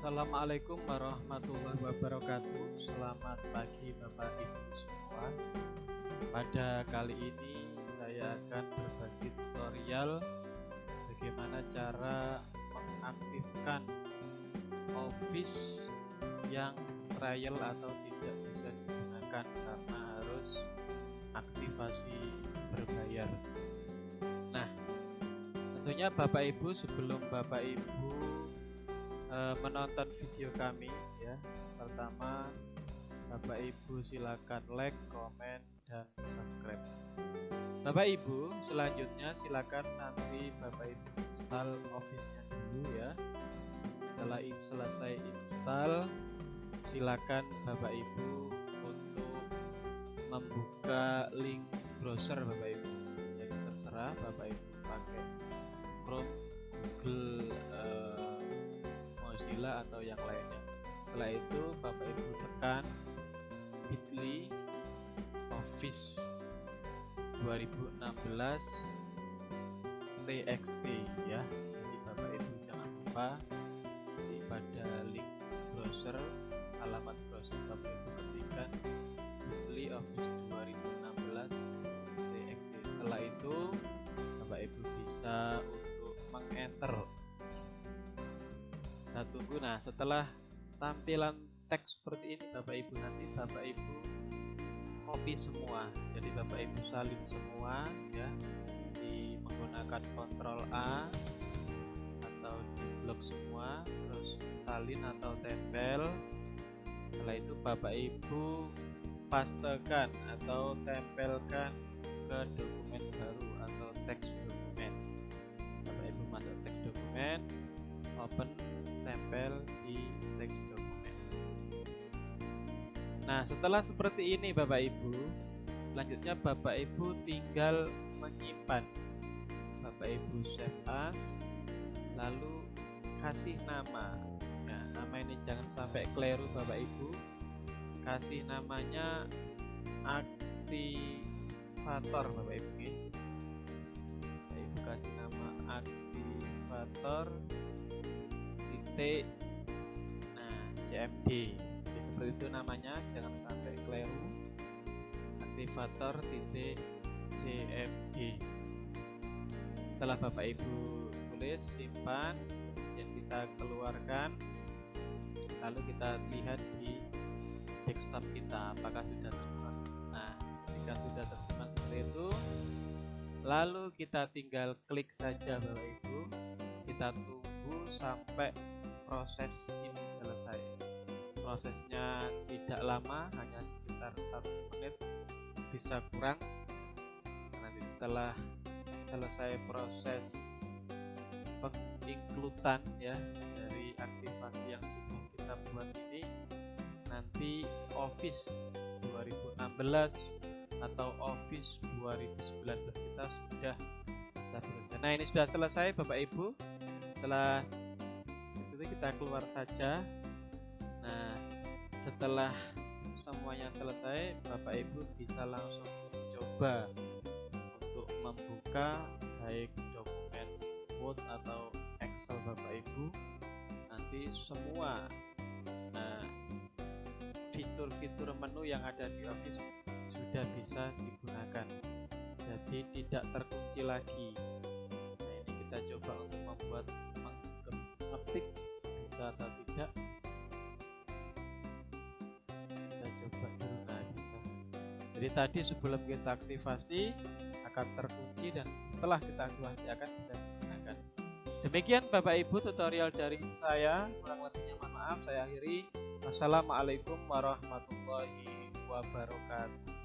Assalamualaikum warahmatullahi wabarakatuh. Selamat pagi Bapak Ibu semua. Pada kali ini saya akan berbagi tutorial Bagaimana cara mengaktifkan Office yang trial atau tidak bisa digunakan Karena harus aktivasi berbayar. Nah tentunya Bapak Ibu sebelum Bapak Ibu uh, menonton video kami ya pertama Bapak Ibu silakan like, komen, dan subscribe. Bapak Ibu selanjutnya silakan nanti Bapak Ibu install Office-nya dulu ya. Setelah selesai install, silakan Bapak Ibu untuk membuka link browser Bapak Ibu. Jadi terserah Bapak Ibu atau yang lainnya. Setelah itu Bapak Ibu tekan bit.ly Office 2016 TXT ya. Jadi Bapak Ibu jangan lupa di pada link browser alamat browser Bapak Ibu ketikkan bit.ly Office 2016 TXT setelah itu Bapak Ibu bisa untuk mengenter kita tunggu. Nah setelah tampilan teks seperti ini Bapak Ibu nanti Bapak Ibu copy semua. Jadi Bapak Ibu salin semua ya. Di menggunakan Ctrl A atau di blok semua terus salin atau tempel. Setelah itu Bapak Ibu pastekan atau tempelkan ke dokumen baru atau teks dokumen. Bapak Ibu masuk teks dokumen open tempel di teks dokumen nah setelah seperti ini Bapak Ibu selanjutnya Bapak Ibu tinggal menyimpan. Bapak Ibu save as lalu kasih nama. Nah nama ini jangan sampai keliru Bapak Ibu. Kasih namanya aktivator Bapak Ibu Bapak Ibu kasih nama aktivator titik nah CMD Jadi, seperti itu namanya jangan sampai keliru. Aktivator titik CMD setelah Bapak Ibu tulis simpan dan kita keluarkan lalu kita lihat di desktop kita apakah sudah tersimpan. Nah jika sudah tersimpan seperti itu lalu kita tinggal klik saja Bapak Ibu. Kita tunggu sampai proses ini selesai. Prosesnya tidak lama hanya sekitar satu menit. Bisa kurang nanti setelah selesai proses penginklutan ya dari aktivasi yang sudah kita buat ini nanti Office 2016 atau Office 2019 kita sudah bisa bekerja. Nah ini sudah selesai Bapak Ibu. Setelah kita keluar saja. Nah setelah semuanya selesai Bapak Ibu bisa langsung coba untuk membuka baik dokumen Word atau Excel Bapak Ibu. Nanti semua nah fitur-fitur menu yang ada di Office sudah bisa digunakan. Jadi tidak terkunci lagi. Nah ini kita coba untuk membuat mengetik bisa atau tidak. Kita coba dulu. Nah bisa. Jadi tadi sebelum kita aktivasi akan terkunci dan setelah kita aktivasi akan bisa digunakan. Demikian Bapak Ibu tutorial dari saya. Kurang lebihnya mohon maaf saya akhiri. Assalamualaikum warahmatullahi wabarakatuh